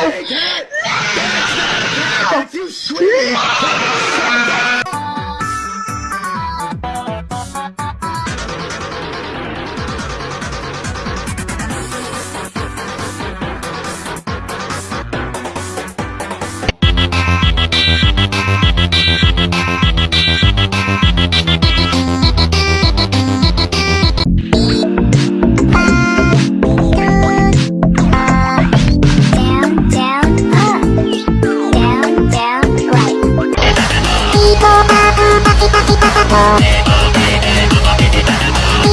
That's not a cat! you swear!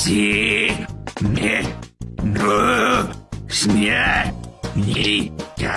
Си, Семену смертника.